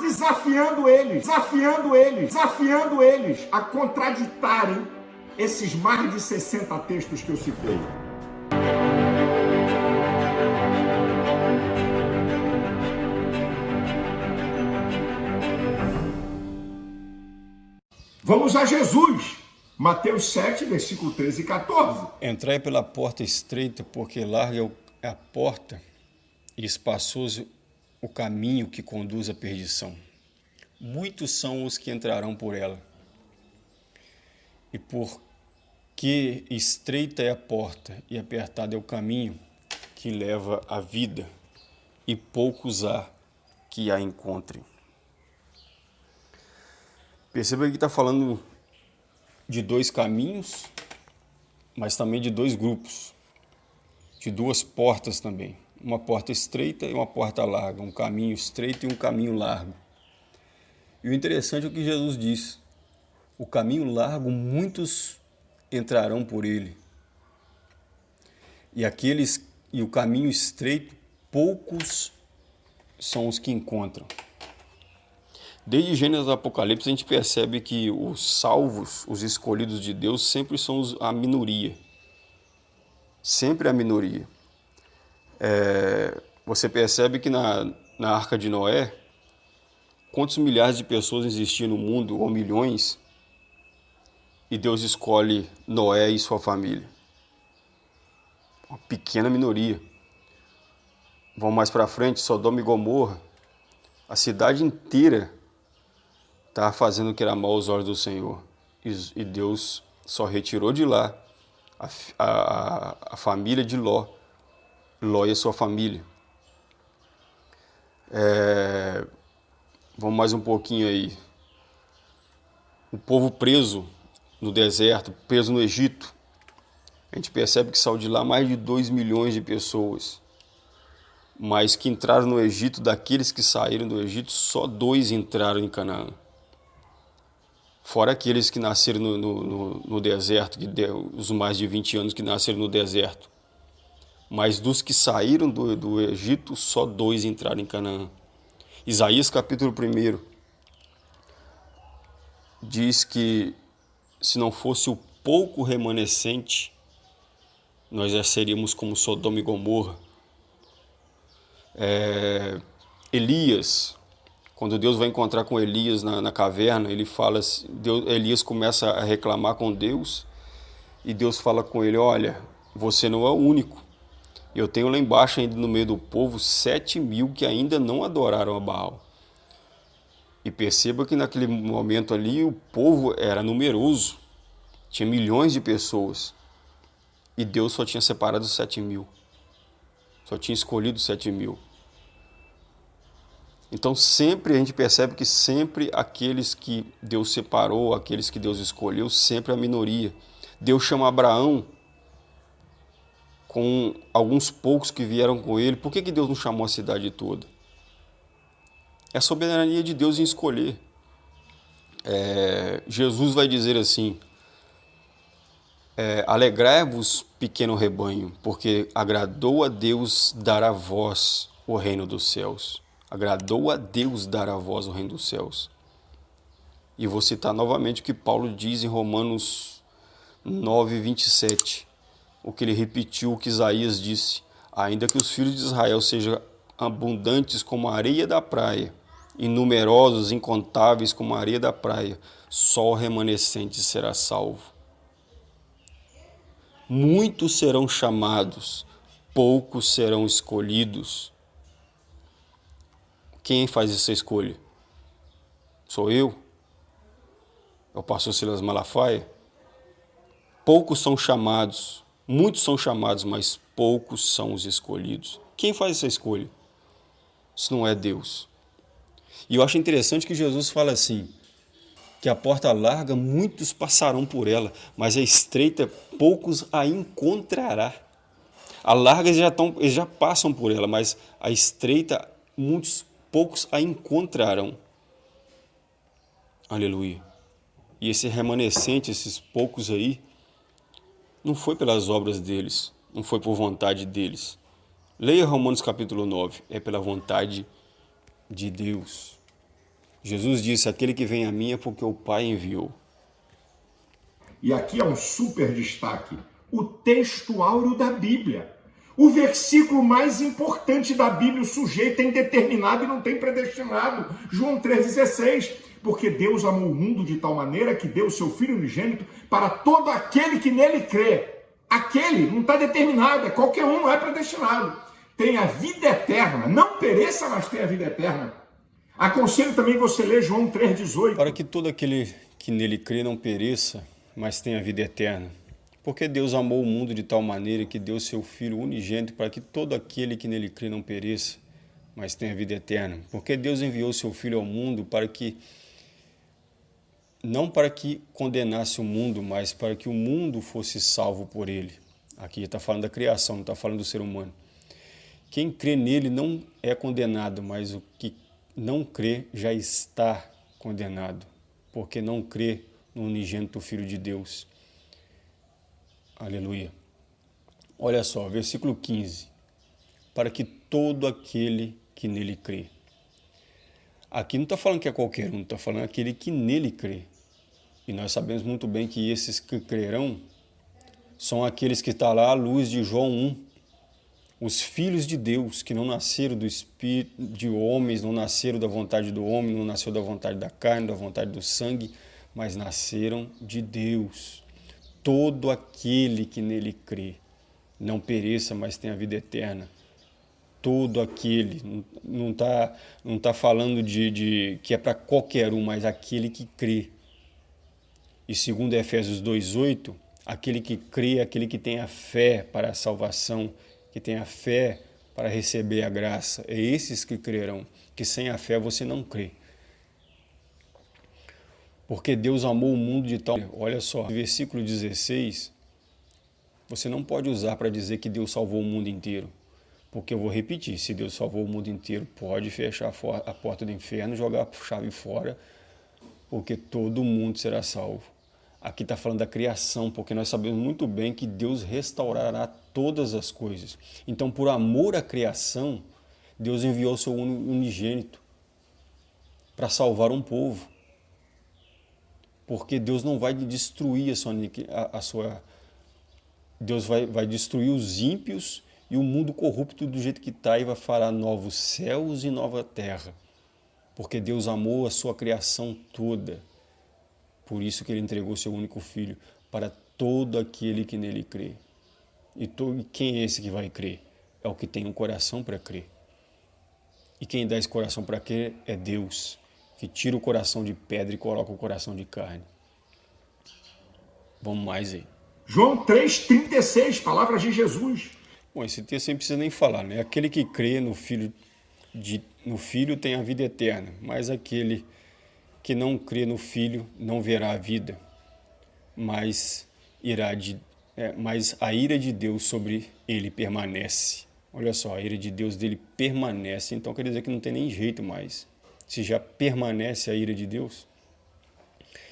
desafiando eles, desafiando eles, desafiando eles a contraditarem esses mais de 60 textos que eu citei. Vamos a Jesus. Mateus 7, versículo 13 e 14. Entrai pela porta estreita, porque larga é a porta e espaçoso o caminho que conduz à perdição. Muitos são os que entrarão por ela. E porque estreita é a porta e apertado é o caminho que leva à vida, e poucos há que a encontrem. Perceba que está falando de dois caminhos, mas também de dois grupos, de duas portas também. Uma porta estreita e uma porta larga, um caminho estreito e um caminho largo. E o interessante é o que Jesus diz: o caminho largo, muitos entrarão por ele. E aqueles e o caminho estreito, poucos são os que encontram. Desde Gênesis Apocalipse a gente percebe que os salvos, os escolhidos de Deus, sempre são a minoria. Sempre a minoria. É, você percebe que na, na Arca de Noé, quantos milhares de pessoas existiam no mundo, ou milhões, e Deus escolhe Noé e sua família? Uma pequena minoria. Vamos mais para frente, Sodoma e Gomorra, a cidade inteira estava fazendo o que era mal aos olhos do Senhor. E Deus só retirou de lá a, a, a família de Ló, Ló e a sua família. É, vamos mais um pouquinho aí. O povo preso no deserto, preso no Egito. A gente percebe que saiu de lá mais de 2 milhões de pessoas. Mas que entraram no Egito, daqueles que saíram do Egito, só dois entraram em Canaã fora aqueles que nasceram no, no, no deserto, que deu, os mais de 20 anos que nasceram no deserto. Mas dos que saíram do, do Egito, só dois entraram em Canaã. Isaías capítulo 1 diz que se não fosse o pouco remanescente, nós já seríamos como Sodoma e Gomorra. É, Elias, quando Deus vai encontrar com Elias na, na caverna, ele fala, Deus, Elias começa a reclamar com Deus e Deus fala com ele, olha, você não é o único. Eu tenho lá embaixo ainda no meio do povo sete mil que ainda não adoraram a Baal. E perceba que naquele momento ali o povo era numeroso, tinha milhões de pessoas. E Deus só tinha separado sete mil, só tinha escolhido sete mil. Então sempre a gente percebe que sempre aqueles que Deus separou, aqueles que Deus escolheu, sempre a minoria. Deus chama Abraão com alguns poucos que vieram com ele. Por que, que Deus não chamou a cidade toda? É a soberania de Deus em escolher. É, Jesus vai dizer assim: é, Alegrai-vos, pequeno rebanho, porque agradou a Deus dar a vós o reino dos céus. Agradou a Deus dar a voz ao reino dos céus. E vou citar novamente o que Paulo diz em Romanos 9, 27. O que ele repetiu, o que Isaías disse. Ainda que os filhos de Israel sejam abundantes como a areia da praia, e numerosos, incontáveis como a areia da praia, só o remanescente será salvo. Muitos serão chamados, poucos serão escolhidos. Quem faz essa escolha? Sou eu? É o pastor Silas Malafaia? Poucos são chamados, muitos são chamados, mas poucos são os escolhidos. Quem faz essa escolha? Se não é Deus. E eu acho interessante que Jesus fala assim, que a porta larga, muitos passarão por ela, mas a estreita, poucos a encontrará. A larga eles já, eles já passam por ela, mas a estreita, muitos poucos a encontrarão. Aleluia. E esse remanescente, esses poucos aí, não foi pelas obras deles, não foi por vontade deles. Leia Romanos capítulo 9, é pela vontade de Deus. Jesus disse: Aquele que vem a mim é porque o Pai enviou. E aqui é um super destaque: o texto áureo da Bíblia. O versículo mais importante da Bíblia, o sujeito é indeterminado e não tem predestinado. João 3,16. Porque Deus amou o mundo de tal maneira que deu o seu Filho unigênito para todo aquele que nele crê. Aquele não está determinado, é qualquer um, não é predestinado. Tem a vida eterna, não pereça, mas tem a vida eterna. Aconselho também você ler João 3,18. Para que todo aquele que nele crê não pereça, mas tenha a vida eterna. Porque Deus amou o mundo de tal maneira que deu seu Filho unigênito para que todo aquele que nele crê não pereça, mas tenha vida eterna. Porque Deus enviou seu Filho ao mundo para que não para que condenasse o mundo, mas para que o mundo fosse salvo por ele. Aqui está falando da criação, não está falando do ser humano. Quem crê nele não é condenado, mas o que não crê já está condenado, porque não crê no unigênito Filho de Deus. Aleluia. Olha só, versículo 15. Para que todo aquele que nele crê. Aqui não está falando que é qualquer um, está falando aquele que nele crê. E nós sabemos muito bem que esses que crerão são aqueles que estão tá lá à luz de João 1. Os filhos de Deus, que não nasceram do espírito de homens, não nasceram da vontade do homem, não nasceu da vontade da carne, da vontade do sangue, mas nasceram de Deus todo aquele que nele crê não pereça, mas tenha vida eterna. Todo aquele, não está não tá falando de, de que é para qualquer um, mas aquele que crê. E segundo Efésios 2,8, aquele que crê, aquele que tem a fé para a salvação, que tem a fé para receber a graça, é esses que crerão, que sem a fé você não crê. Porque Deus amou o mundo de tal... Olha só, versículo 16, você não pode usar para dizer que Deus salvou o mundo inteiro. Porque eu vou repetir, se Deus salvou o mundo inteiro, pode fechar a porta do inferno, jogar a chave fora, porque todo mundo será salvo. Aqui está falando da criação, porque nós sabemos muito bem que Deus restaurará todas as coisas. Então, por amor à criação, Deus enviou seu unigênito para salvar um povo porque Deus não vai destruir a sua, a, a sua Deus vai, vai destruir os ímpios e o mundo corrupto do jeito que está e vai fará novos céus e nova terra. Porque Deus amou a sua criação toda. Por isso que ele entregou seu único filho para todo aquele que nele crê. E quem é esse que vai crer? É o que tem um coração para crer. E quem dá esse coração para crer é Deus que tira o coração de pedra e coloca o coração de carne. Vamos mais aí. João 3,36, palavras de Jesus. Bom, esse texto não precisa nem falar, né? Aquele que crê no Filho, de, no filho tem a vida eterna, mas aquele que não crê no Filho não verá a vida, mas, irá de, é, mas a ira de Deus sobre ele permanece. Olha só, a ira de Deus dele permanece, então quer dizer que não tem nem jeito mais se já permanece a ira de Deus.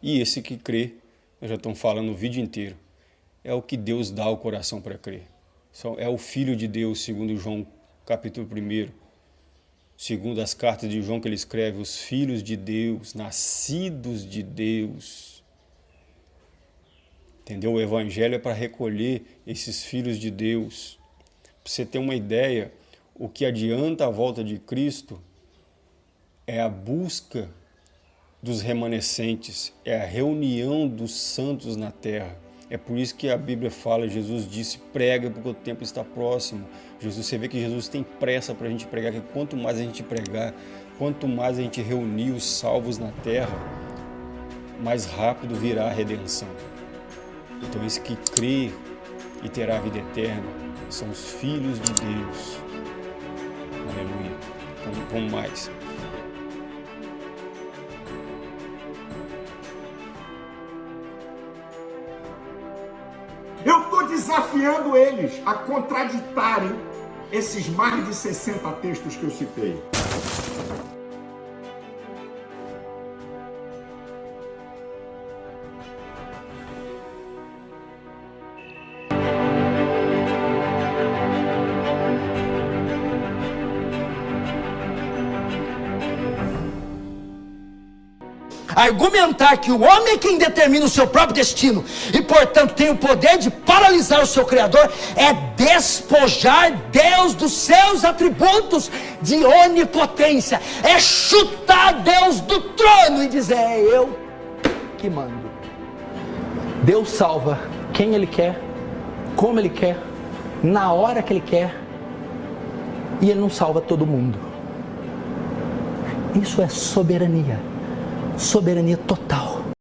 E esse que crê, nós já estamos falando o vídeo inteiro, é o que Deus dá ao coração para crer. É o Filho de Deus, segundo João capítulo 1. Segundo as cartas de João que ele escreve, os filhos de Deus, nascidos de Deus. Entendeu? O Evangelho é para recolher esses filhos de Deus. Para você ter uma ideia, o que adianta a volta de Cristo é a busca dos remanescentes, é a reunião dos santos na terra. É por isso que a Bíblia fala, Jesus disse, prega porque o tempo está próximo. Jesus, você vê que Jesus tem pressa para a gente pregar, que quanto mais a gente pregar, quanto mais a gente reunir os salvos na terra, mais rápido virá a redenção. Então esse que crê e terá a vida eterna são os filhos de Deus. Aleluia. Vamos, mais. Desafiando eles a contraditarem esses mais de 60 textos que eu citei. Argumentar que o homem é quem determina o seu próprio destino e, portanto, tem o poder de paralisar o seu Criador é despojar Deus dos seus atributos de onipotência, é chutar Deus do trono e dizer: É eu que mando. Deus salva quem Ele quer, como Ele quer, na hora que Ele quer, e Ele não salva todo mundo. Isso é soberania, soberania total.